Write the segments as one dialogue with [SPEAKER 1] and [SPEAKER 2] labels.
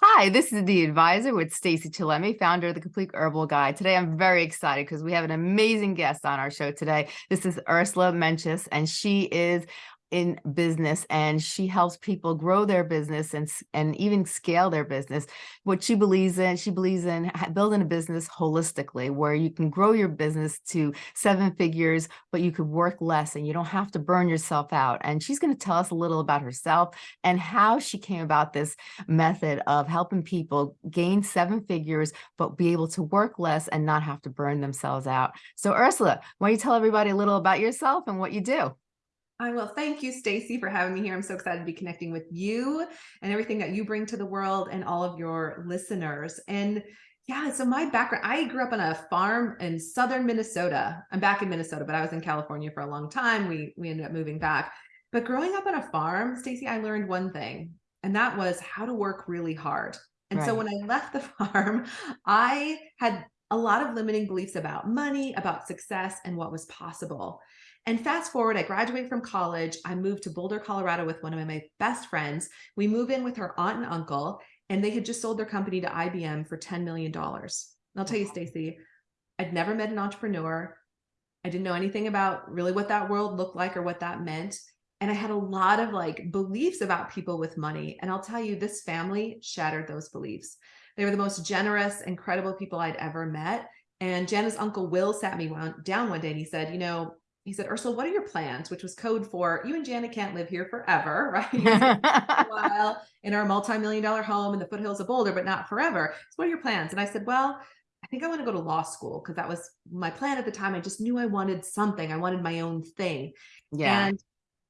[SPEAKER 1] Hi, this is the advisor with Stacy Chillemi, founder of the Complete Herbal Guide. Today, I'm very excited because we have an amazing guest on our show today. This is Ursula Mentjes, and she is in business and she helps people grow their business and and even scale their business what she believes in she believes in building a business holistically where you can grow your business to seven figures but you could work less and you don't have to burn yourself out and she's going to tell us a little about herself and how she came about this method of helping people gain seven figures but be able to work less and not have to burn themselves out. So ursula why don't you tell everybody a little about yourself and what you do
[SPEAKER 2] I will. Thank you, Stacy, for having me here. I'm so excited to be connecting with you and everything that you bring to the world and all of your listeners. And yeah, so my background, I grew up on a farm in southern Minnesota. I'm back in Minnesota, but I was in California for a long time. We we ended up moving back. But growing up on a farm, Stacy, I learned one thing, and that was how to work really hard. And right. so when I left the farm, I had a lot of limiting beliefs about money, about success, and what was possible. And fast forward, I graduated from college. I moved to Boulder, Colorado with one of my best friends. We move in with her aunt and uncle, and they had just sold their company to IBM for $10 million. And I'll tell you, Stacy, I'd never met an entrepreneur. I didn't know anything about really what that world looked like or what that meant. And I had a lot of like beliefs about people with money. And I'll tell you, this family shattered those beliefs. They were the most generous, incredible people I'd ever met. And Jana's uncle Will sat me down one day and he said, you know, he said, Ursula, what are your plans? Which was code for you and Janet can't live here forever, right? while in our multi-million dollar home in the foothills of Boulder, but not forever. So what are your plans? And I said, well, I think I want to go to law school because that was my plan at the time. I just knew I wanted something. I wanted my own thing. Yeah. And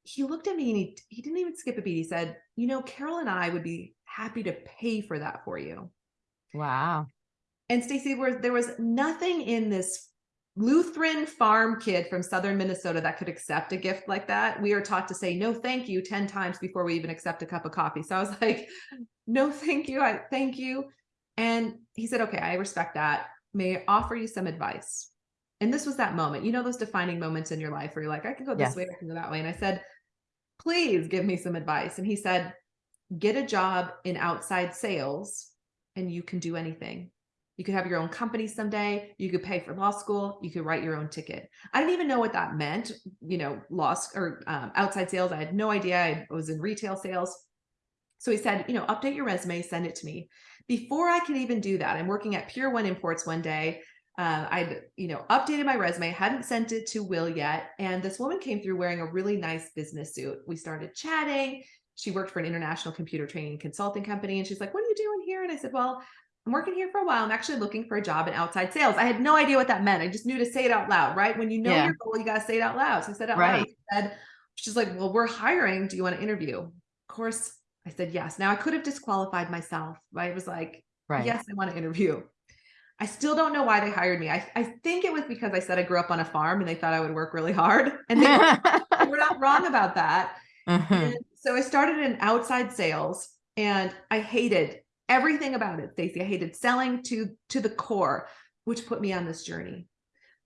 [SPEAKER 2] he looked at me and he, he didn't even skip a beat. He said, you know, Carol and I would be happy to pay for that for you.
[SPEAKER 1] Wow.
[SPEAKER 2] And Stacy, there was nothing in this Lutheran farm kid from southern Minnesota that could accept a gift like that. We are taught to say no thank you 10 times before we even accept a cup of coffee. So I was like, no thank you, I thank you. And he said, okay, I respect that. May I offer you some advice? And this was that moment, you know, those defining moments in your life where you're like, I can go this yes. way, I can go that way. And I said, please give me some advice. And he said, get a job in outside sales and you can do anything. You could have your own company someday. You could pay for law school. You could write your own ticket. I didn't even know what that meant. You know, law or um, outside sales. I had no idea. I was in retail sales. So he said, you know, update your resume, send it to me. Before I could even do that, I'm working at Pier One Imports one day. Uh, I'd, you know, updated my resume, hadn't sent it to Will yet. And this woman came through wearing a really nice business suit. We started chatting. She worked for an international computer training consulting company. And she's like, what are you doing here? And I said, well, I'm working here for a while. I'm actually looking for a job in outside sales. I had no idea what that meant. I just knew to say it out loud, right? When you know yeah. your goal, you got to say it out loud. So I said out right. loud. I said, she's like, well, we're hiring. Do you want to interview? Of course, I said yes. Now I could have disqualified myself. Right? It was like, right. yes, I want to interview. I still don't know why they hired me. I, I think it was because I said I grew up on a farm and they thought I would work really hard. And they, were, they were not wrong about that. Uh mm-hmm. -huh. So I started in outside sales and I hated everything about it, Stacy. I hated selling to to the core, which put me on this journey.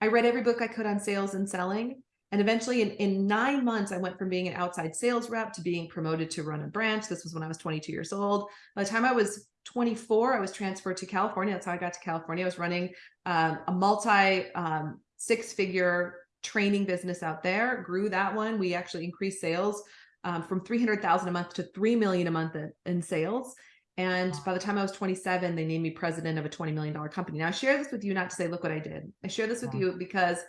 [SPEAKER 2] I read every book I could on sales and selling. And eventually in, in nine months, I went from being an outside sales rep to being promoted to run a branch. This was when I was 22 years old. By the time I was 24, I was transferred to California. That's how I got to California. I was running um, a multi um, six figure training business out there, grew that one. We actually increased sales um, from 300,000 a month to 3 million a month in, in sales. And by the time I was 27, they named me president of a $20 million company. Now I share this with you, not to say, look what I did. I share this with you because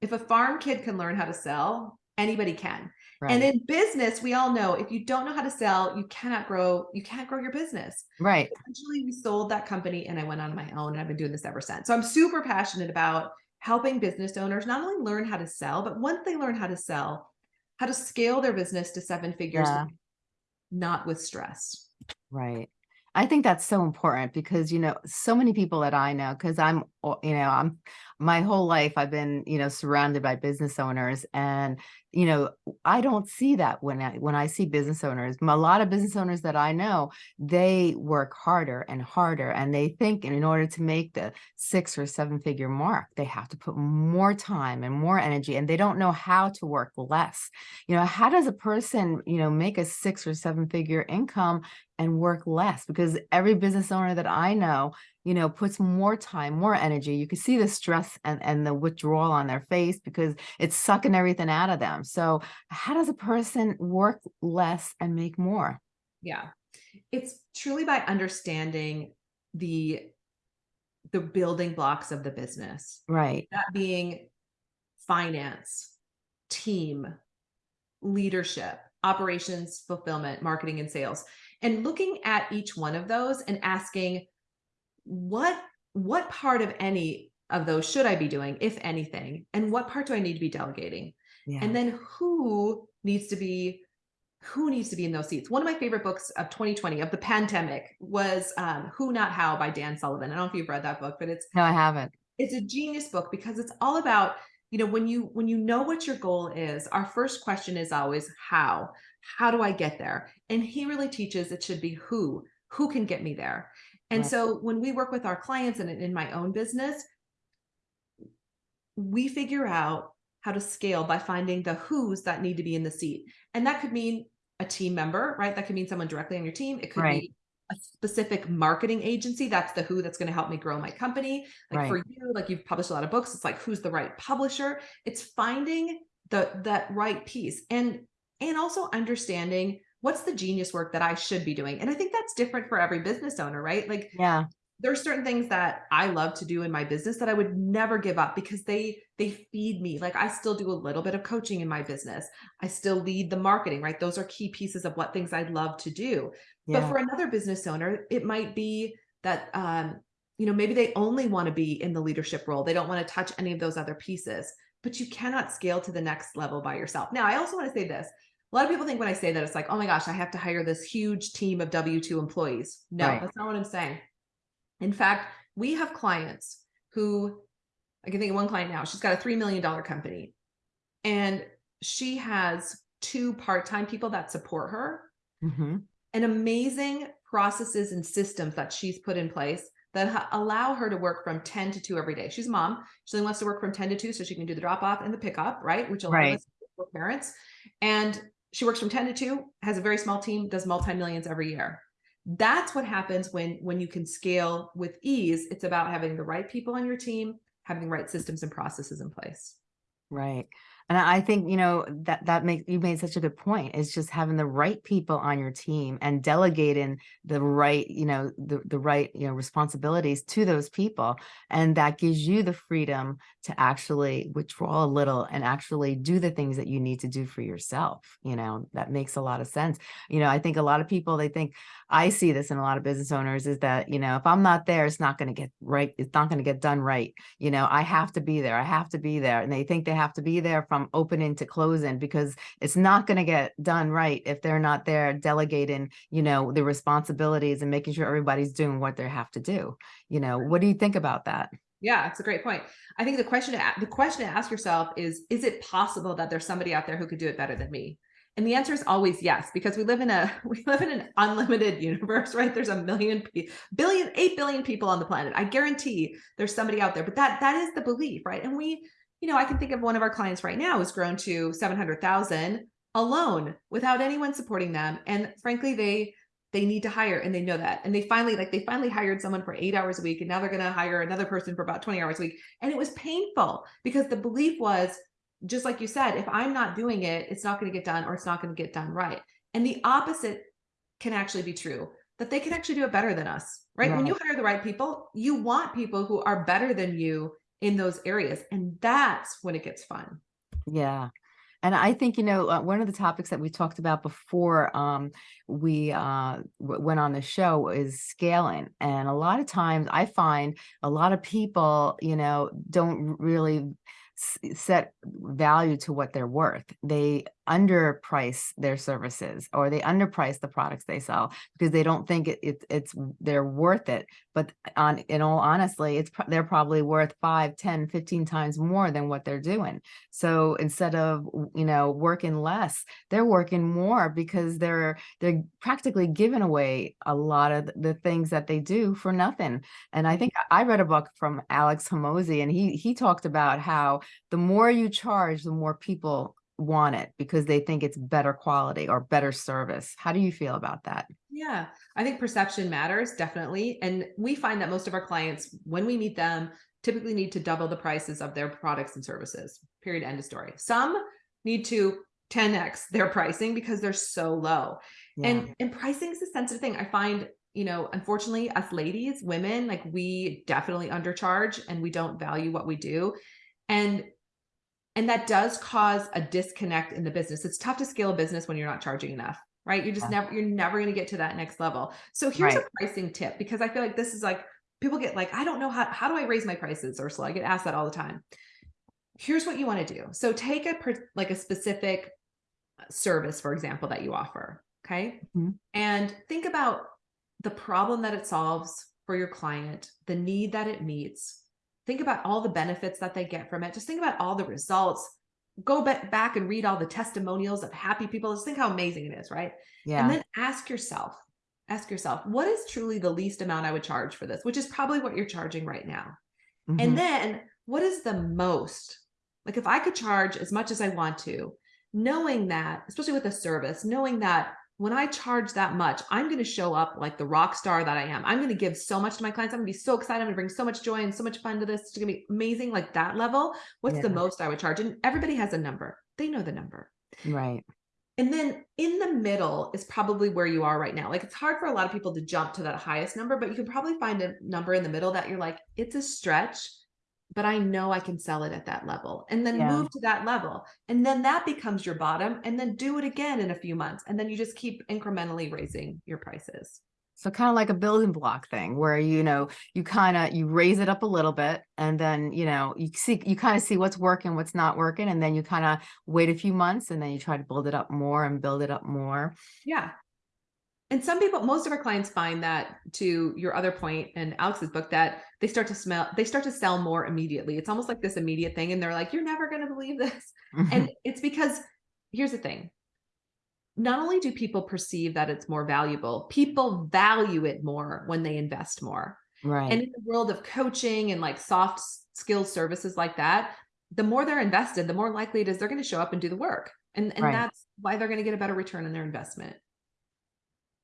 [SPEAKER 2] if a farm kid can learn how to sell, anybody can. Right. And in business, we all know if you don't know how to sell, you cannot grow, you can't grow your business.
[SPEAKER 1] Right.
[SPEAKER 2] Eventually we sold that company and I went on my own and I've been doing this ever since. So I'm super passionate about helping business owners not only learn how to sell, but once they learn how to sell, how to scale their business to seven figures, yeah. not with stress.
[SPEAKER 1] Right. I think that's so important because, you know, so many people that I know, because I'm, you know, I'm my whole life I've been, you know, surrounded by business owners and, you know, I don't see that when I when I see business owners. A lot of business owners that I know, they work harder and harder and they think in order to make the six or seven figure mark, they have to put more time and more energy and they don't know how to work less. You know, how does a person, you know, make a six or seven figure income and work less because every business owner that I know, you know, puts more time, more energy. You can see the stress and, and the withdrawal on their face because it's sucking everything out of them. So how does a person work less and make more?
[SPEAKER 2] Yeah. It's truly by understanding the the building blocks of the business.
[SPEAKER 1] Right.
[SPEAKER 2] That being finance, team, leadership, operations, fulfillment, marketing and sales. And looking at each one of those and asking what what part of any of those should I be doing if anything and what part do I need to be delegating?
[SPEAKER 1] Yeah.
[SPEAKER 2] And then who needs to be who needs to be in those seats? One of my favorite books of 2020 of the pandemic was um, Who Not How by Dan Sullivan. I don't know if you've read that book, but it's
[SPEAKER 1] no, I haven't.
[SPEAKER 2] it's a genius book because it's all about you know when you when you know what your goal is our first question is always how how do i get there and he really teaches it should be who who can get me there and
[SPEAKER 1] Right.
[SPEAKER 2] so when we work with our clients and in my own business we figure out how to scale by finding the who's that need to be in the seat. And that could mean a team member right? That could mean someone directly on your team. It could
[SPEAKER 1] Right.
[SPEAKER 2] be a specific marketing agency that's the who that's going to help me grow my company. Like for you like you've published a lot of books. It's like who's the right publisher? It's finding the that right piece and and also understanding what's the genius work that i should be doing and i think that's different for every business owner right like
[SPEAKER 1] Yeah.
[SPEAKER 2] there are certain things that I love to do in my business that I would never give up because they they feed me. Like I still do a little bit of coaching in my business. I still lead the marketing, right? Those are key pieces of what things I'd love to do. But for another business owner, it might be that um, you know, maybe they only want to be in the leadership role. They don't want to touch any of those other pieces. But you cannot scale to the next level by yourself. Now, I also want to say this. A lot of people think when I say that, it's like, oh my gosh, I have to hire this huge team of W 2 employees. No,
[SPEAKER 1] Right.
[SPEAKER 2] that's not what I'm saying. In fact, we have clients who I can think of one client now. She's got a $3 million company and she has two part-time people that support her
[SPEAKER 1] hmm
[SPEAKER 2] and amazing processes and systems that she's put in place that allow her to work from 10 to 2 every day. She's a mom. She only wants to work from 10 to 2 so she can do the drop off and the pickup, right? Which a lot
[SPEAKER 1] Right.
[SPEAKER 2] parents. And she works from 10 to 2, has a very small team, does multi-millions every year. That's what happens when when you can scale with ease. It's about having the right people on your team, having the right systems and processes in place.
[SPEAKER 1] Right. And I think, you know, that that makes you made such a good point. It's just having the right people on your team and delegating the right, you know, the, the right, you know, responsibilities to those people. And that gives you the freedom to actually withdraw a little and actually do the things that you need to do for yourself. You know, that makes a lot of sense. You know, I think a lot of people, they think, I see this in a lot of business owners is that, you know, if I'm not there, it's not going to get right. It's not going to get done right. You know, I have to be there. I have to be there. And they think they have to be there from opening to closing because it's not going to get done right if they're not there delegating, you know, the responsibilities and making sure everybody's doing what they have to do. You know, what do you think about that?
[SPEAKER 2] Yeah, it's a great point. I think the question to the question to ask yourself is is it possible that there's somebody out there who could do it better than me? And the answer is always yes because we live in a we live in an unlimited universe, right? There's a million billion 8 billion people on the planet. I guarantee there's somebody out there. But that that is the belief, right? And we you know, I can think of one of our clients right now who's grown to 700,000 alone without anyone supporting them. And frankly they they need to hire and they know that. And they finally like they finally hired someone for eight hours a week and now they're going to hire another person for about 20 hours a week. And it was painful because the belief was just like you said if i'm not doing it it's not going to get done or it's not going to get done right. And the opposite can actually be true that they can actually do it better than us right? When you hire the right people you want people who are better than you in those areas and that's when it gets fun
[SPEAKER 1] Yeah. And I think, you know, uh, one of the topics that we talked about before um, we uh, went on the show is scaling. And a lot of times I find a lot of people, you know, don't really set value to what they're worth. They underprice their services or they underprice the products they sell because they don't think it, it it's they're worth it. But uh, on in all honestly it's they're probably worth 5 10 15 times more than what they're doing. So instead of you know working less they're working more because they're they're practically giving away a lot of the things that they do for nothing. And i think i read a book from alex Hormozi, and he he talked about how the more you charge the more people want it because they think it's better quality or better service how do you feel about that
[SPEAKER 2] Yeah, I think perception matters definitely. And we find that most of our clients, when we meet them, typically need to double the prices of their products and services. Period. End of story. Some need to 10x their pricing because they're so low.
[SPEAKER 1] Yeah.
[SPEAKER 2] And and pricing is a sensitive thing. I find, you know, unfortunately, us ladies, women, like we definitely undercharge and we don't value what we do. And and that does cause a disconnect in the business. It's tough to scale a business when you're not charging enough right? You're just
[SPEAKER 1] Yeah.
[SPEAKER 2] never, you're never going to get to that next level. So here's
[SPEAKER 1] Right.
[SPEAKER 2] a pricing tip because I feel like this is like, people get like, I don't know how, how do I raise my prices, Ursula? I get asked that all the time. Here's what you want to do. So take a, per- like a specific uh, service, for example, that you offer. Okay.
[SPEAKER 1] Mhm.
[SPEAKER 2] And think about the problem that it solves for your client, the need that it meets. Think about all the benefits that they get from it. Just think about all the results. Go back and read all the testimonials of happy people. Just think how amazing it is, right?
[SPEAKER 1] Yeah.
[SPEAKER 2] And then ask yourself, ask yourself, what is truly the least amount I would charge for this, which is probably what you're charging right now.
[SPEAKER 1] Mhm.
[SPEAKER 2] And then what is the most? Like if I could charge as much as I want to, knowing that, especially with a service, knowing that when I charge that much, I'm going to show up like the rock star that I am. I'm going to give so much to my clients. I'm going to be so excited. I'm going to bring so much joy and so much fun to this. It's going to be amazing. Like that level. What's the most I would charge? And everybody has a number. They know the number.
[SPEAKER 1] right.
[SPEAKER 2] And then in the middle is probably where you are right now. Like it's hard for a lot of people to jump to that highest number, but you can probably find a number in the middle that you're like, it's a stretch, but I know I can sell it at that level. And then
[SPEAKER 1] Yeah.
[SPEAKER 2] move to that level. And then that becomes your bottom. And then do it again in a few months. And then you just keep incrementally raising your prices.
[SPEAKER 1] So kind of like a building block thing where, you know, you kind of, you raise it up a little bit and then, you know, you see, you kind of see what's working, what's not working. And then you kind of wait a few months and then you try to build it up more and build it up more.
[SPEAKER 2] Yeah. And some people, most of our clients find that to your other point in Alex's book, that they start to smell, they start to sell more immediately. It's almost like this immediate thing. And they're like, you're never going to believe this. Mm-hmm. And it's because here's the thing. Not only do people perceive that it's more valuable, people value it more when they invest more.
[SPEAKER 1] right.
[SPEAKER 2] And in the world of coaching and like soft s- skills services like that, the more they're invested, the more likely it is they're going to show up and do the work. And, and
[SPEAKER 1] Right.
[SPEAKER 2] that's why they're going to get a better return on their investment.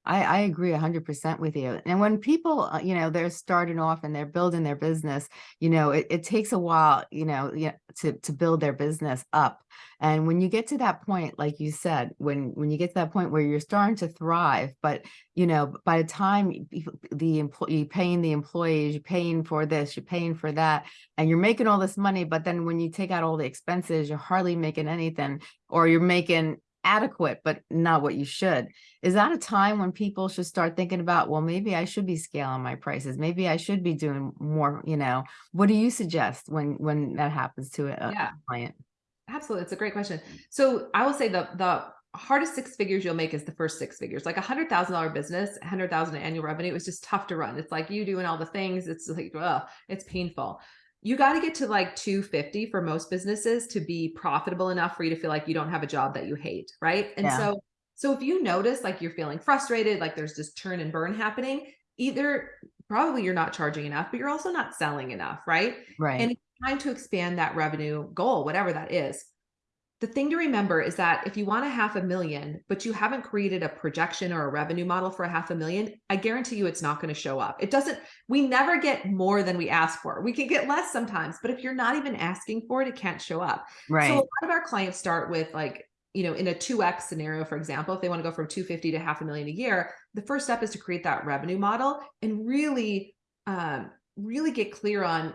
[SPEAKER 1] I, I agree hundred percent with you. And when people, uh, you know, they're starting off and they're building their business, you know, it, it takes a while, you know, to, to build their business up. And when you get to that point, like you said, when, when you get to that point where you're starting to thrive, but, you know, by the time the employee, paying the employees, you're paying for this, you're paying for that, and you're making all this money, but then when you take out all the expenses, you're hardly making anything, or you're making adequate, but not what you should. Is that a time when people should start thinking about, well, maybe I should be scaling my prices. Maybe I should be doing more, you know, what do you suggest when, when that happens to a
[SPEAKER 2] Yeah.
[SPEAKER 1] client?
[SPEAKER 2] Absolutely. It's a great question. So I will say the the hardest six figures you'll make is the first six figures. Like a hundred thousand dollar business, a hundred thousand annual revenue is just tough to run. It's like you doing all the things. It's like, ugh, it's painful. You got to get to like 250 for most businesses to be profitable enough for you to feel like you don't have a job that you hate. Right. And
[SPEAKER 1] Yeah.
[SPEAKER 2] so so if you notice like you're feeling frustrated, like there's this turn and burn happening, either probably you're not charging enough, but you're also not selling enough, right?
[SPEAKER 1] Right.
[SPEAKER 2] and it's time to expand that revenue goal, whatever that is. The thing to remember is that if you want a half a million, but you haven't created a projection or a revenue model for a half a million, I guarantee you it's not going to show up. It doesn't, we never get more than we ask for. We can get less sometimes, but if you're not even asking for it, it can't show up. Right. So a lot of our clients start with like, you know, in a 2x scenario, for example, if they want to go from 250 to half a million a year, the first step is to create that revenue model and really, um, really get clear on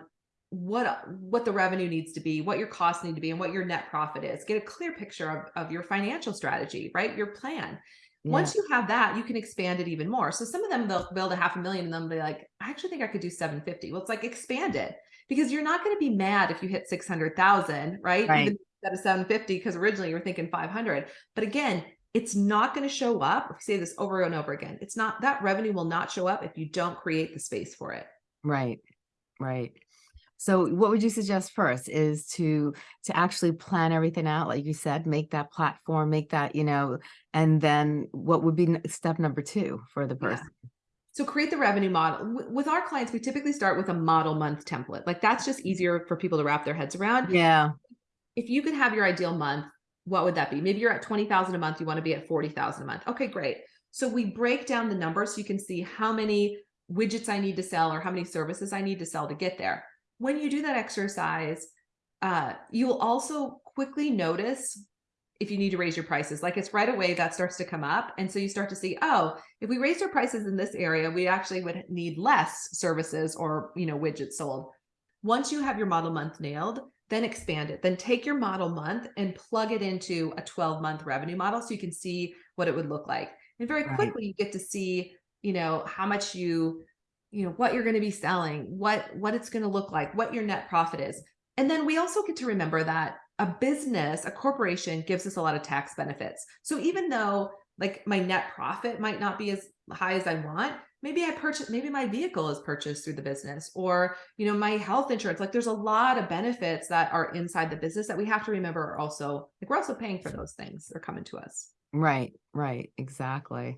[SPEAKER 2] what what the revenue needs to be, what your costs need to be, and what your net profit is. Get a clear picture of, of your financial strategy, right? Your plan.
[SPEAKER 1] Yeah.
[SPEAKER 2] Once you have that, you can expand it even more. So some of them they'll build a half a million and then be like, I actually think I could do 750. Well, it's like expand it because you're not going to be mad if you hit 600,000, right?
[SPEAKER 1] Right.
[SPEAKER 2] Even instead of 750 because originally you were thinking 500. But again, it's not going to show up. If you say this over and over again, it's not that revenue will not show up if you don't create the space for it.
[SPEAKER 1] Right. Right. So what would you suggest first is to to actually plan everything out, like you said, make that platform, make that, you know, and then what would be step number two for the
[SPEAKER 2] Yeah.
[SPEAKER 1] person?
[SPEAKER 2] So create the revenue model. With our clients, we typically start with a model month template. Like that's just easier for people to wrap their heads around.
[SPEAKER 1] Yeah.
[SPEAKER 2] If you could have your ideal month, what would that be? Maybe you're at 20,000 a month, you want to be at 40,000 a month. Okay, great. So we break down the numbers so you can see how many widgets I need to sell or how many services I need to sell to get there. When you do that exercise, uh, you'll also quickly notice if you need to raise your prices. Like it's right away that starts to come up. And so you start to see, oh, if we raised our prices in this area, we actually would need less services or, you know, widgets sold. Once you have your model month nailed, then expand it. Then take your model month and plug it into a 12 month revenue model so you can see what it would look like. And very
[SPEAKER 1] Right.
[SPEAKER 2] quickly you get to see, you know, how much you, you know, what you're going to be selling, what what it's going to look like, what your net profit is. And then we also get to remember that a business, a corporation gives us a lot of tax benefits. So even though like my net profit might not be as high as I want, maybe I purchase, maybe my vehicle is purchased through the business or, you know, my health insurance, like there's a lot of benefits that are inside the business that we have to remember are also, like we're also paying for those things. They're coming to us.
[SPEAKER 1] Right, right, exactly.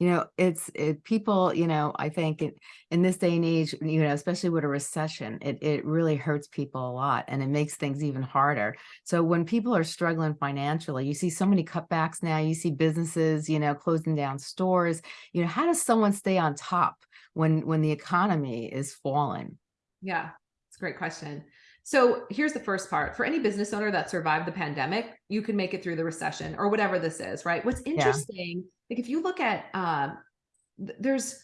[SPEAKER 1] You know, it's it people, you know, I think in, in this day and age, you know, especially with a recession, it it really hurts people a lot and it makes things even harder. So when people are struggling financially, you see so many cutbacks now, you see businesses, you know, closing down stores. You know, how does someone stay on top when when the economy is falling?
[SPEAKER 2] Yeah, it's a great question. So here's the first part. For any business owner that survived the pandemic, you can make it through the recession or whatever this is, right? What's interesting, like if you look at um th- there's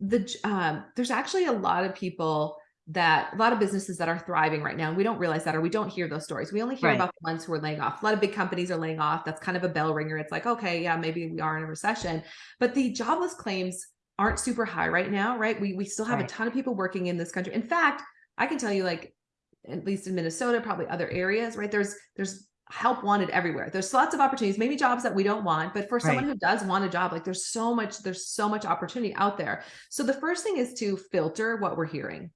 [SPEAKER 2] the um there's actually a lot of people that a lot of businesses that are thriving right now. and We don't realize that or we don't hear those stories. We only hear
[SPEAKER 1] Right.
[SPEAKER 2] about the ones who are laying off. A lot of big companies are laying off. That's kind of a bell ringer. It's like, okay, yeah, maybe we are in a recession. But the jobless claims aren't super high right now, right? We we still have a ton of people working in this country. In fact, I can tell you like at least in Minnesota, probably other areas, right? There's there's help wanted everywhere. There's lots of opportunities, maybe jobs that we don't want, but for someone
[SPEAKER 1] Right.
[SPEAKER 2] who does want a job, like there's so much there's so much opportunity out there. So the first thing is to filter what we're hearing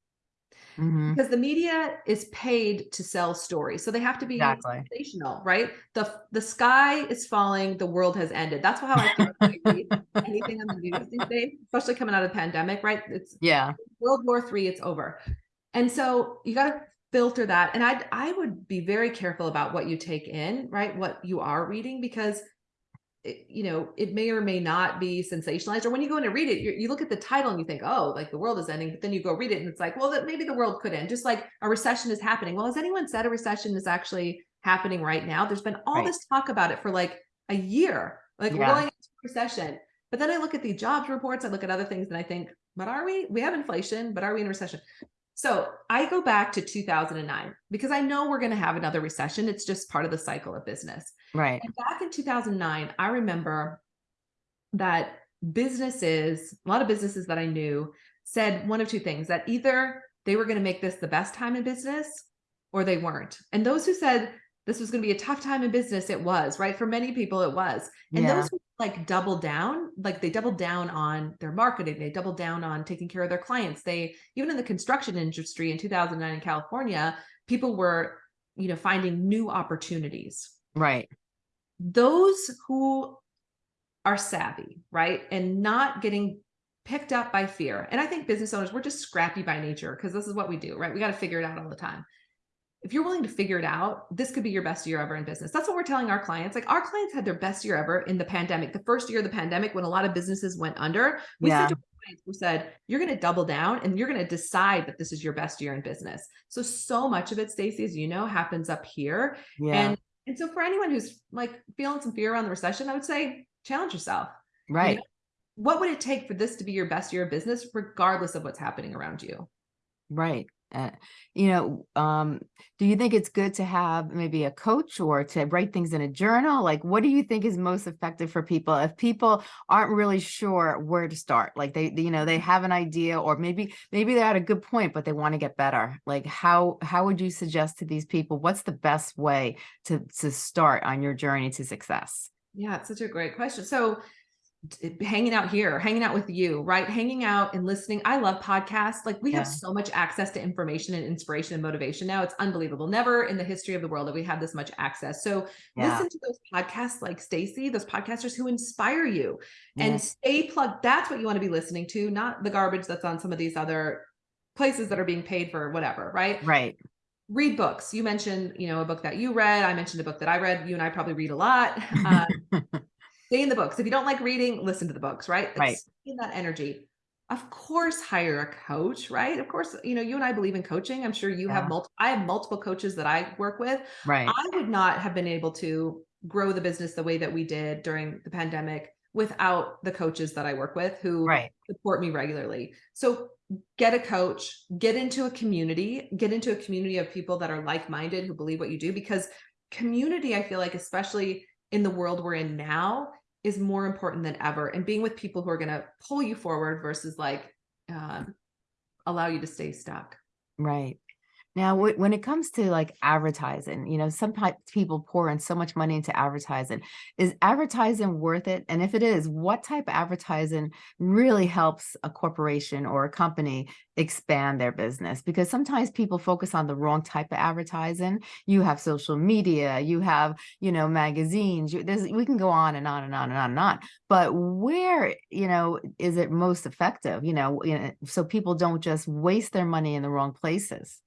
[SPEAKER 1] Mhm,
[SPEAKER 2] because the media is paid to sell stories. So they have to be
[SPEAKER 1] Exactly.
[SPEAKER 2] sensational, right? The the sky is falling, the world has ended. That's how I feel when I read anything on the news these days, especially coming out of the pandemic, right? It's
[SPEAKER 1] Yeah,
[SPEAKER 2] World War Three, it's over. And so you got to filter that. And I I would be very careful about what you take in, right? What you are reading, because you know, it may or may not be sensationalized. Or when you go in to read it, you, you look at the title and you think, oh, like the world is ending. But then you go read it and it's like, well, that maybe the world could end. Just like a recession is happening. Well, has anyone said a recession is actually happening right now? There's been all
[SPEAKER 1] Right.
[SPEAKER 2] this talk about it for like a year. Like
[SPEAKER 1] Yeah.
[SPEAKER 2] going into recession. But then I look at the jobs reports, I look at other things, and I think, but are we? We have inflation, but are we in a recession? So I go back to 2009 because I know we're going to have another recession. It's just part of the cycle of business.
[SPEAKER 1] right.
[SPEAKER 2] And back in 2009, I remember that businesses, a lot of businesses that I knew said one of two things that either they were going to make this the best time in business or they weren't. And those who said this was going to be a tough time in business, it was, right? For many people, it was. And
[SPEAKER 1] Yeah.
[SPEAKER 2] those who like doubled down, like they doubled down on their marketing, they doubled down on taking care of their clients. They, even in the construction industry in 2009 in California, people were, you know, finding new opportunities
[SPEAKER 1] Right.
[SPEAKER 2] those who are savvy, right? And not getting picked up by fear. And I think business owners, we're just scrappy by nature because this is what we do, right? We got to figure it out all the time. If you're willing to figure it out, this could be your best year ever in business. That's what we're telling our clients. Like our clients had their best year ever in the pandemic, the first year of the pandemic when a lot of businesses went under. We
[SPEAKER 1] Yeah.
[SPEAKER 2] said to our clients, we said, you're going to double down and you're going to decide that this is your best year in business. So, so much of it, Stacy, as you know, happens up here.
[SPEAKER 1] Yeah.
[SPEAKER 2] And and so for anyone who's like feeling some fear around the recession, I would say challenge yourself.
[SPEAKER 1] right.
[SPEAKER 2] What would it take for this to be your best year of business, regardless of what's happening around you?
[SPEAKER 1] Right. Uh, you know, um, do you think it's good to have maybe a coach or to write things in a journal? Like, what do you think is most effective for people if people aren't really sure where to start? Like they, you know, they have an idea or maybe, maybe they're at a good point, but they want to get better. Like how, how would you suggest to these people, what's the best way to, to start on your journey to success?
[SPEAKER 2] Yeah, it's such a great question. So hanging out here, hanging out with you, right? Hanging out and listening. I love podcasts. Like we have so much access to information and inspiration and motivation now. It's unbelievable. Never in the history of the world that we had this much access. So
[SPEAKER 1] Yeah.
[SPEAKER 2] listen to those podcasts like Stacy, those podcasters who inspire you
[SPEAKER 1] Yeah.
[SPEAKER 2] and stay plugged. That's what you want to be listening to, not the garbage that's on some of these other places that are being paid for whatever, right?
[SPEAKER 1] Right.
[SPEAKER 2] Read books. You mentioned, you know, a book that you read. I mentioned a book that I read. You and I probably read a lot. Uh, stay in the books. If you don't like reading, listen to the books, right?
[SPEAKER 1] Right.
[SPEAKER 2] stay in that energy. Of course, hire a coach, right? Of course, you know, you and I believe in coaching. I'm sure you have multiple, I have multiple coaches that I work with.
[SPEAKER 1] Right.
[SPEAKER 2] I would not have been able to grow the business the way that we did during the pandemic without the coaches that I work with who
[SPEAKER 1] Right.
[SPEAKER 2] support me regularly. So get a coach, get into a community, get into a community of people that are like-minded who believe what you do because community, I feel like, especially in the world we're in now, is more important than ever. And being with people who are going to pull you forward versus like um, allow you to stay stuck.
[SPEAKER 1] Right. Now, when it comes to like advertising, you know, sometimes people pour in so much money into advertising. Is advertising worth it? And if it is, what type of advertising really helps a corporation or a company expand their business? Because sometimes people focus on the wrong type of advertising. You have social media, you have, you know, magazines, you, there's, we can go on and on and on and on and on. But where, you know, is it most effective, you know, you know, so people don't just waste their money in the wrong places?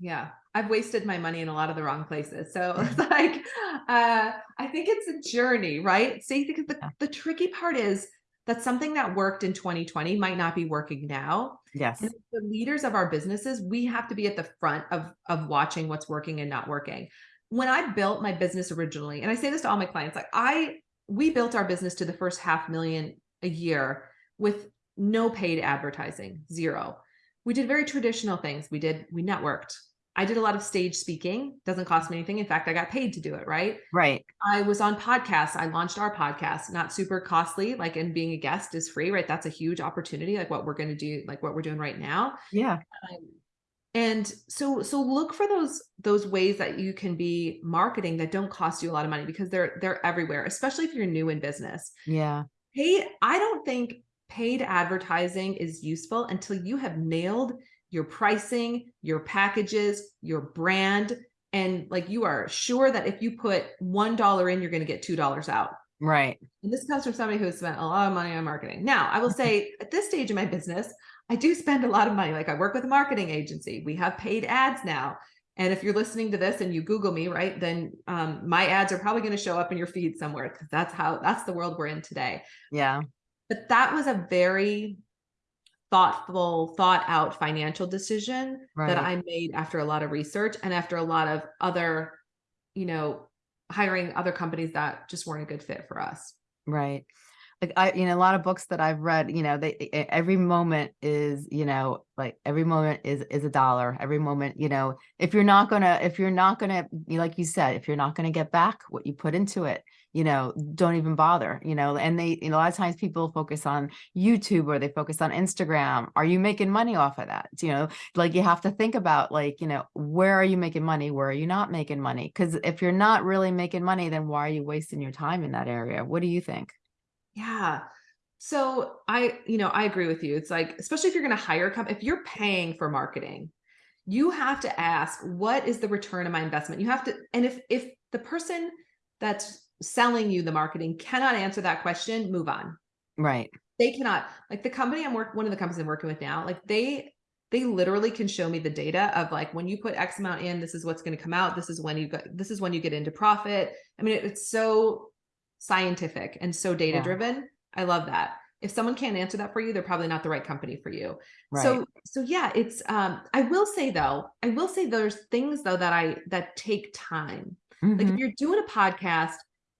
[SPEAKER 2] Yeah, I've wasted my money in a lot of the wrong places. So it's like, uh, I think it's a journey, right? See, because the,
[SPEAKER 1] Yeah.
[SPEAKER 2] the tricky part is that something that worked in 2020 might not be working now.
[SPEAKER 1] Yes.
[SPEAKER 2] And the leaders of our businesses, we have to be at the front of, of watching what's working and not working. When I built my business originally, and I say this to all my clients, like I, we built our business to the first half million a year with no paid advertising, zero. We did very traditional things. We did, we networked. I did a lot of stage speaking, doesn't cost me anything. In fact, I got paid to do it, right?
[SPEAKER 1] Right.
[SPEAKER 2] I was on podcasts. I launched our podcast, not super costly, like, and being a guest is free, right? That's a huge opportunity, like what we're going to do, like what we're doing right now.
[SPEAKER 1] Yeah.
[SPEAKER 2] Um, and so, so look for those, those ways that you can be marketing that don't cost you a lot of money because they're, they're everywhere, especially if you're new in business.
[SPEAKER 1] Yeah.
[SPEAKER 2] Paid, I don't think paid advertising is useful until you have nailed your pricing, your packages, your brand, and like you are sure that if you put $1 in, you're going to get $2 out.
[SPEAKER 1] Right.
[SPEAKER 2] And this comes from somebody who has spent a lot of money on marketing. Now, I will say at this stage in my business, I do spend a lot of money. Like I work with a marketing agency. We have paid ads now. And if you're listening to this and you Google me, right, then um, my ads are probably going to show up in your feed somewhere because that's how that's the world we're in today.
[SPEAKER 1] Yeah.
[SPEAKER 2] But that was a very thoughtful, thought out financial decision
[SPEAKER 1] Right.
[SPEAKER 2] that I made after a lot of research and after a lot of other, you know, hiring other companies that just weren't a good fit for us.
[SPEAKER 1] Right. Like I, you know, a lot of books that I've read, you know, they every moment is, you know, like every moment is is a dollar. Every moment, you know, if you're not gonna, if you're not gonna, like you said, if you're not gonna get back what you put into it, you know, don't even bother, you know. And they, you know, a lot of times people focus on YouTube or they focus on Instagram. Are you making money off of that? You know, like you have to think about like, you know, where are you making money? Where are you not making money? Because if you're not really making money, then why are you wasting your time in that area? What do you think?
[SPEAKER 2] Yeah. So I, you know, I agree with you. It's like, especially if you're going to hire a company, if you're paying for marketing, you have to ask, what is the return of my investment? You have to, and if if the person that's selling you the marketing cannot answer that question, move on.
[SPEAKER 1] Right.
[SPEAKER 2] They cannot. Like the company I'm working, one of the companies I'm working with now, like they they literally can show me the data of like when you put X amount in, this is what's going to come out. This is when you got this is when you get into profit. I mean, it, it's so scientific and so data driven. I love that. If someone can't answer that for you, they're probably not the right company for you.
[SPEAKER 1] Right.
[SPEAKER 2] So so yeah, it's um I will say though, I will say there's things though that I that take time. Like
[SPEAKER 1] Mhm.
[SPEAKER 2] if you're doing a podcast,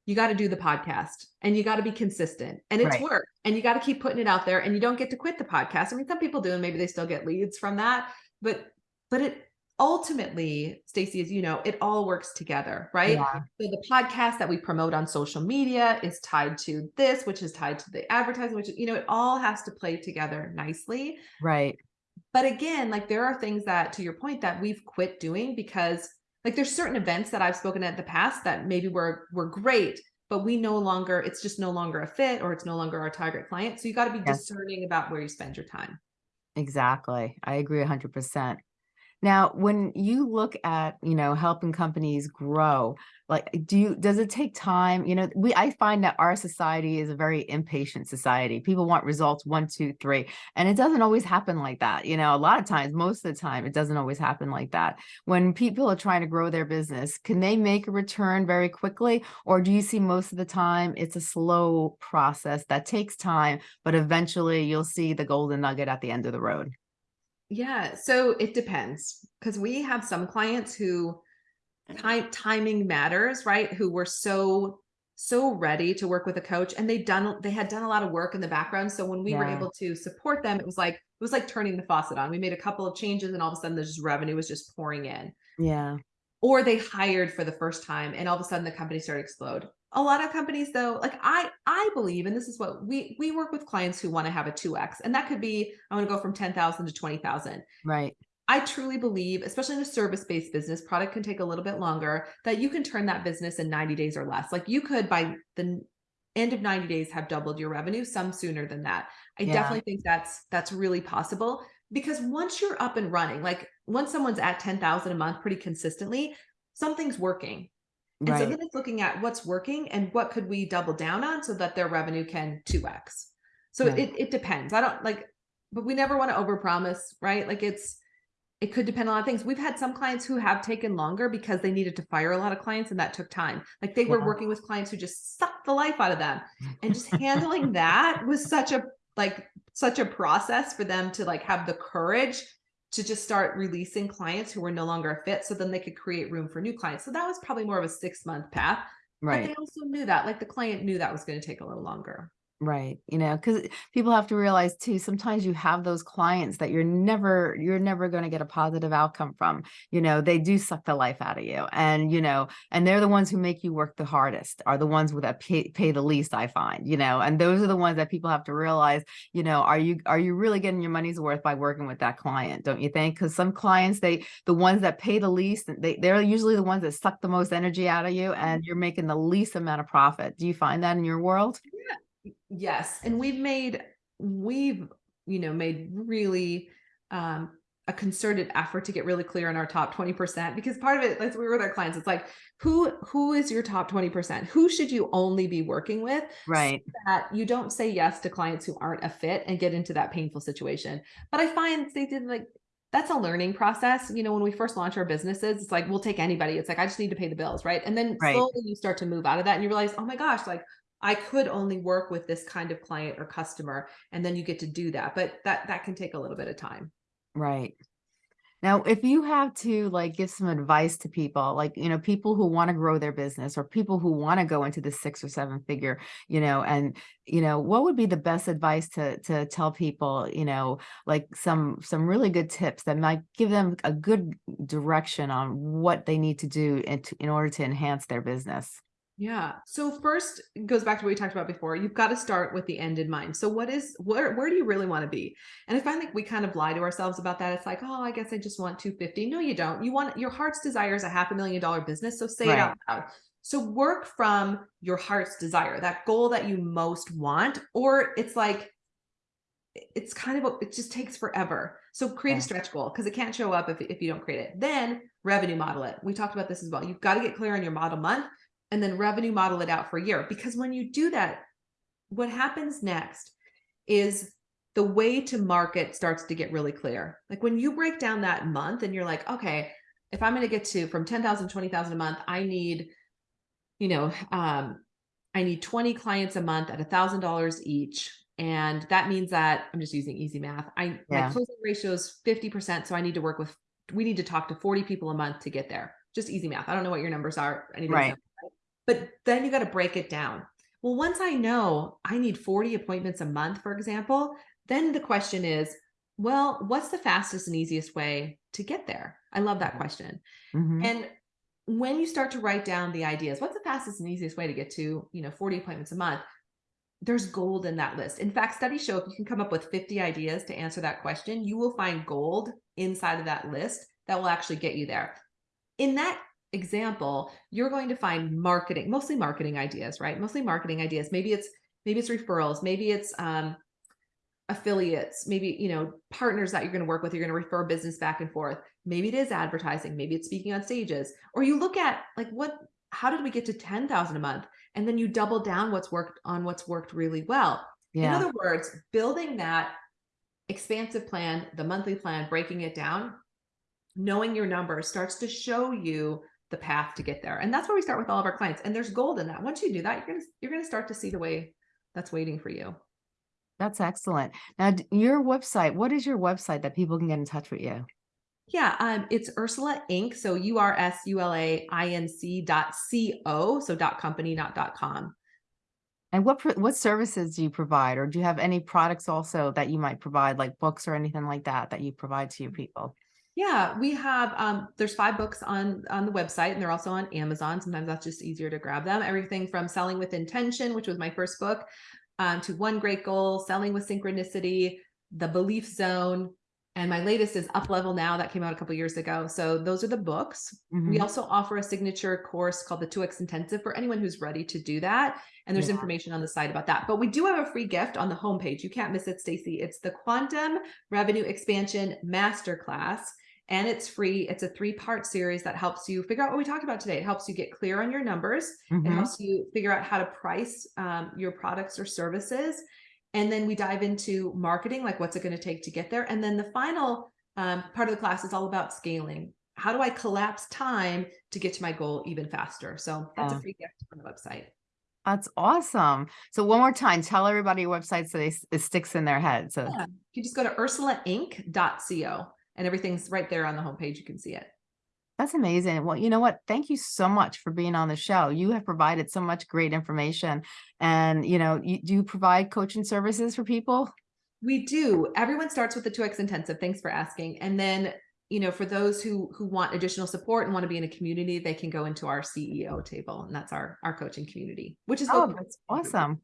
[SPEAKER 2] you got to do the podcast and you got to be consistent and it's
[SPEAKER 1] Right.
[SPEAKER 2] work and you got to keep putting it out there and you don't get to quit the podcast. I mean, some people do and maybe they still get leads from that, but but it ultimately, Stacy, as you know, it all works together, right?
[SPEAKER 1] Yeah.
[SPEAKER 2] So the podcast that we promote on social media is tied to this, which is tied to the advertising, which you know, it all has to play together nicely.
[SPEAKER 1] Right.
[SPEAKER 2] But again, like there are things that to your point that we've quit doing because like there's certain events that I've spoken at the past that maybe were were great, but we no longer, it's just no longer a fit or it's no longer our target client. So you got to be
[SPEAKER 1] Yes.
[SPEAKER 2] discerning about where you spend your time.
[SPEAKER 1] Exactly. I agree 100%. Now, when you look at, you know, helping companies grow, like, do you, does it take time? You know, we, I find that our society is a very impatient society. People want results one, two, three, and it doesn't always happen like that. You know, a lot of times, most of the time, it doesn't always happen like that. When people are trying to grow their business, can they make a return very quickly? Or do you see most of the time it's a slow process that takes time, but eventually you'll see the golden nugget at the end of the road?
[SPEAKER 2] Yeah, so it depends because we have some clients who time timing matters, right? Who were so so ready to work with a coach and they done they had done a lot of work in the background. So when we were able to support them, it was like it was like turning the faucet on. We made a couple of changes and all of a sudden the just revenue was just pouring in.
[SPEAKER 1] Yeah.
[SPEAKER 2] Or they hired for the first time and all of a sudden the company started to explode. A lot of companies though, like I I believe, and this is what we we work with clients who want to have a 2x, and that could be I want to go from 10,000 to 20,000.
[SPEAKER 1] Right.
[SPEAKER 2] I truly believe, especially in a service-based business, product can take a little bit longer, that you can turn that business in 90 days or less. Like you could by the end of 90 days have doubled your revenue, some sooner than that. I
[SPEAKER 1] Yeah.
[SPEAKER 2] definitely think that's that's really possible because once you're up and running, like once someone's at 10,000 a month pretty consistently, something's working. And so then it's looking at what's working and what could we double down on so that their revenue can 2x. So
[SPEAKER 1] Yeah.
[SPEAKER 2] it it depends. I don't like, but we never want to overpromise, right? Like it's it could depend on a lot of things. We've had some clients who have taken longer because they needed to fire a lot of clients and that took time. Like they were working with clients who just sucked the life out of them. And just handling that was such a like such a process for them to like have the courage to just start releasing clients who were no longer a fit so then they could create room for new clients. So that was probably more of a 6 month path. But
[SPEAKER 1] Right.
[SPEAKER 2] they also knew that like the client knew that was going to take a little longer.
[SPEAKER 1] Right. You know, because people have to realize too, sometimes you have those clients that you're never, you're never going to get a positive outcome from. You know, they do suck the life out of you. And, you know, and they're the ones who make you work the hardest, are the ones with that pay, pay the least, I find, you know, and those are the ones that people have to realize, you know, are you, are you really getting your money's worth by working with that client? Don't you think? Because some clients, they, the ones that pay the least, they, they're usually the ones that suck the most energy out of you and mm-hmm. you're making the least amount of profit. Do you find that in your world?
[SPEAKER 2] Yes, and we've made we've you know made really um a concerted effort to get really clear on our top 20% because part of it as we were with our clients it's like who who is your top 20% who should you only be working with so
[SPEAKER 1] Right.
[SPEAKER 2] that you don't say yes to clients who aren't a fit and get into that painful situation but i find they did like that's a learning process you know when we first launch our businesses it's like we'll take anybody it's like i just need to pay the bills right and then
[SPEAKER 1] Right.
[SPEAKER 2] slowly you start to move out of that and you realize oh my gosh like I could only work with this kind of client or customer, and then you get to do that. But that that can take a little bit of time.
[SPEAKER 1] Right. Now, if you have to like give some advice to people, like, you know, people who want to grow their business or people who want to go into the six or seven figure, you know, and, you know, what would be the best advice to to tell people, you know, like some some really good tips that might give them a good direction on what they need to do in, in order to enhance their business?
[SPEAKER 2] Yeah. So first it goes back to what we talked about before. You've got to start with the end in mind. So what is where where do you really want to be? And I find like we kind of lie to ourselves about that. It's like, oh, I guess I just want 250. No, you don't. You want your heart's desire is a half a million dollar business. So say it out loud. So work from your heart's desire, that goal that you most want, or it's like it's kind of a, it just takes forever. So create
[SPEAKER 1] Yeah.
[SPEAKER 2] a stretch goal because it can't show up if, if you don't create it. Then revenue model it. We talked about this as well. You've got to get clear on your model month and then revenue model it out for a year. Because when you do that, what happens next is the way to market starts to get really clear. Like when you break down that month and you're like, okay, if I'm going to get to from 10,000, 20,000 a month, I need, you know, um, I need 20 clients a month at a thousand dollars each. And that means that I'm just using easy math. I my closing ratio is 50%. So I need to work with we need to talk to 40 people a month to get there. Just easy math. I don't know what your numbers are.
[SPEAKER 1] Right.
[SPEAKER 2] But then you got to break it down. Well, once I know I need 40 appointments a month, for example, then the question is, well, what's the fastest and easiest way to get there? I love that question.
[SPEAKER 1] Mhm.
[SPEAKER 2] And when you start to write down the ideas, what's the fastest and easiest way to get to, you know, 40 appointments a month? There's gold in that list. In fact, studies show if you can come up with 50 ideas to answer that question, you will find gold inside of that list that will actually get you there. In that example, you're going to find marketing, mostly marketing ideas, right? Mostly marketing ideas. Maybe it's maybe it's referrals, maybe it's um affiliates, maybe, you know, partners that you're going to work with, you're going to refer business back and forth. Maybe it is advertising, maybe it's speaking on stages, or you look at like what, how did we get to 10,000 a month? And then you double down what's worked on what's worked really well. In other words, building that expansive plan, the monthly plan, breaking it down, knowing your numbers starts to show you the path to get there. And that's where we start with all of our clients. And there's gold in that. Once you do that, you're gonna you're gonna start to see the way that's waiting for you.
[SPEAKER 1] that's excellent. Now, your website, what is your website that people can get in touch with you?
[SPEAKER 2] Yeah, um, it's Ursula Inc. So U R S U L A I N C dot C O. So dot company, not dot com.
[SPEAKER 1] And what, what services do you provide? Or do you have any products also that you might provide, like books or anything like that, that you provide to your people?
[SPEAKER 2] Yeah, we have um there's five books on on the website and they're also on Amazon. Sometimes that's just easier to grab them. Everything from Selling with Intention, which was my first book, um, to One Great Goal, Selling with Synchronicity, The Belief Zone, and my latest is Up Level Now that came out a couple years ago. So those are the books. We
[SPEAKER 1] Mhm.
[SPEAKER 2] also offer a signature course called the 2X Intensive for anyone who's ready to do that. And there's
[SPEAKER 1] Yeah.
[SPEAKER 2] information on the site about that. But we do have a free gift on the homepage. You can't miss it, Stacy. It's the Quantum Revenue Expansion Masterclass. And it's free. It's a three-part series that helps you figure out what we talked about today. It helps you get clear on your numbers. It
[SPEAKER 1] Mhm.
[SPEAKER 2] helps you figure out how to price um, your products or services. And then we dive into marketing, like what's it going to take to get there. And then the final um, part of the class is all about scaling. How do I collapse time to get to my goal even faster? So that's a free gift on the website.
[SPEAKER 1] That's awesome. So one more time, tell everybody your website so they, it sticks in their head. So
[SPEAKER 2] Yeah. You just go to ursulainc.co and everything's right there on the homepage. You can see it.
[SPEAKER 1] That's amazing. Well, you know what? Thank you so much for being on the show. You have provided so much great information. And, you know, you, do you provide coaching services for people?
[SPEAKER 2] We do. Everyone starts with the 2X intensive. Thanks for asking. And then, you know, for those who who want additional support and want to be in a community, they can go into our CEO table, and that's our our coaching community, which is
[SPEAKER 1] Oh, that's awesome.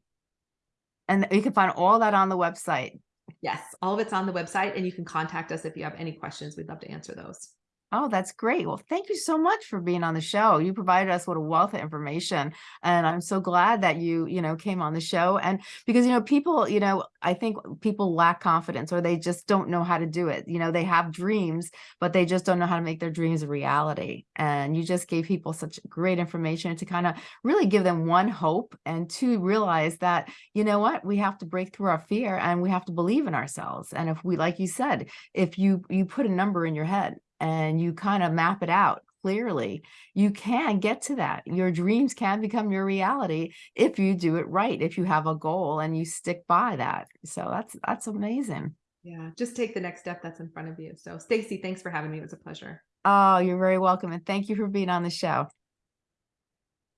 [SPEAKER 1] And you can find all that on the website.
[SPEAKER 2] Yes, all of it's on the website, and you can contact us if you have any questions. We'd love to answer those.
[SPEAKER 1] Oh, that's great. Well, thank you so much for being on the show. You provided us with a wealth of information. And I'm so glad that you, you know, came on the show. And because, you know, people, you know, I think people lack confidence or they just don't know how to do it. You know, they have dreams, but they just don't know how to make their dreams a reality. And you just gave people such great information to kind of really give them one hope and to realize that, you know what, we have to break through our fear and we have to believe in ourselves. And if we, like you said, if you you put a number in your head and you kind of map it out clearly, you can get to that. Your dreams can become your reality if you do it right, if you have a goal and you stick by that. So that's that's amazing.
[SPEAKER 2] Yeah, just take the next step that's in front of you. So, Stacy, thanks for having me. It was a pleasure.
[SPEAKER 1] Oh, you're very welcome. And thank you for being on the show.